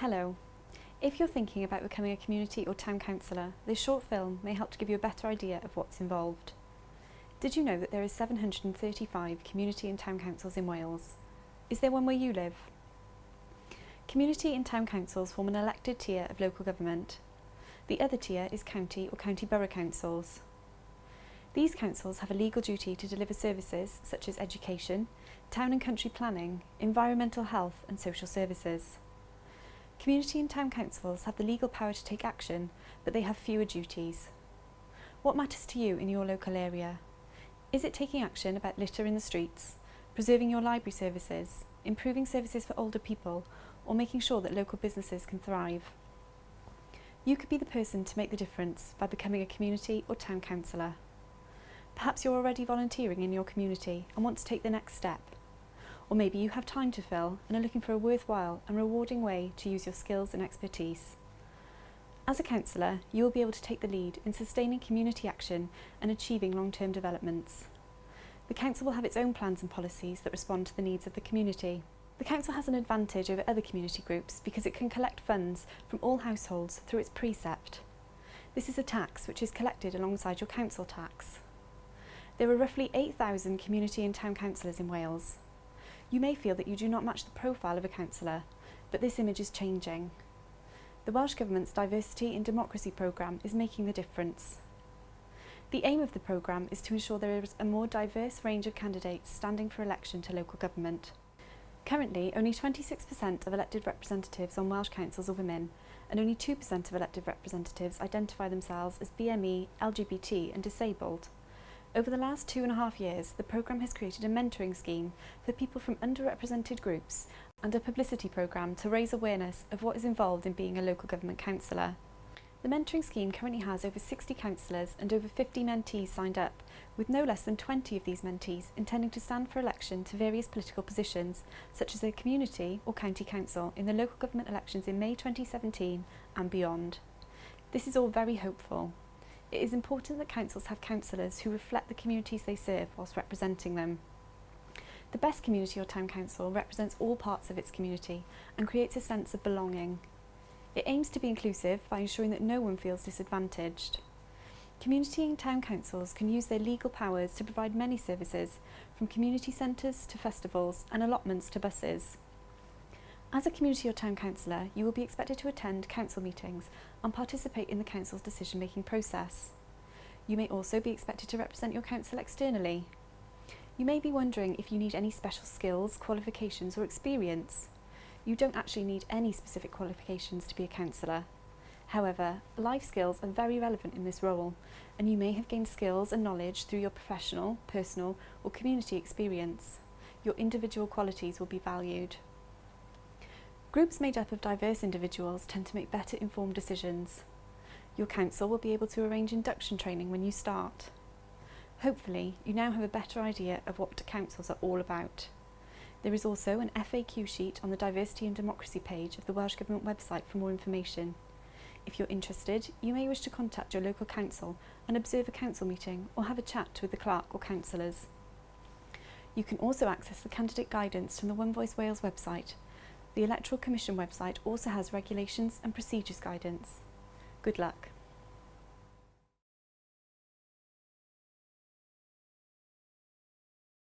Hello. If you're thinking about becoming a community or town councillor, this short film may help to give you a better idea of what's involved. Did you know that there are 735 community and town councils in Wales? Is there one where you live? Community and town councils form an elected tier of local government. The other tier is county or county borough councils. These councils have a legal duty to deliver services such as education, town and country planning, environmental health and social services. Community and town councils have the legal power to take action, but they have fewer duties. What matters to you in your local area? Is it taking action about litter in the streets, preserving your library services, improving services for older people, or making sure that local businesses can thrive? You could be the person to make the difference by becoming a community or town councillor. Perhaps you're already volunteering in your community and want to take the next step. Or maybe you have time to fill and are looking for a worthwhile and rewarding way to use your skills and expertise. As a councillor, you will be able to take the lead in sustaining community action and achieving long-term developments. The Council will have its own plans and policies that respond to the needs of the community. The Council has an advantage over other community groups because it can collect funds from all households through its precept. This is a tax which is collected alongside your council tax. There are roughly 8,000 community and town councillors in Wales. You may feel that you do not match the profile of a councillor, but this image is changing. The Welsh Government's Diversity in Democracy programme is making the difference. The aim of the programme is to ensure there is a more diverse range of candidates standing for election to local government. Currently, only 26% of elected representatives on Welsh councils are women, and only 2% of elected representatives identify themselves as BME, LGBT and disabled. Over the last two and a half years, the programme has created a mentoring scheme for people from underrepresented groups and a publicity programme to raise awareness of what is involved in being a local government councillor. The mentoring scheme currently has over 60 councillors and over 50 mentees signed up, with no less than 20 of these mentees intending to stand for election to various political positions, such as a community or county council in the local government elections in May 2017 and beyond. This is all very hopeful. It is important that councils have councillors who reflect the communities they serve whilst representing them. The best community or town council represents all parts of its community and creates a sense of belonging. It aims to be inclusive by ensuring that no one feels disadvantaged. Community and town councils can use their legal powers to provide many services, from community centres to festivals and allotments to buses. As a community or town councillor, you will be expected to attend council meetings and participate in the council's decision-making process. You may also be expected to represent your council externally. You may be wondering if you need any special skills, qualifications or experience. You don't actually need any specific qualifications to be a councillor. However, life skills are very relevant in this role and you may have gained skills and knowledge through your professional, personal or community experience. Your individual qualities will be valued. Groups made up of diverse individuals tend to make better informed decisions. Your council will be able to arrange induction training when you start. Hopefully, you now have a better idea of what councils are all about. There is also an FAQ sheet on the Diversity in Democracy page of the Welsh Government website for more information. If you're interested, you may wish to contact your local council and observe a council meeting or have a chat with the clerk or councillors. You can also access the candidate guidance from the One Voice Wales website the Electoral Commission website also has regulations and procedures guidance. Good luck.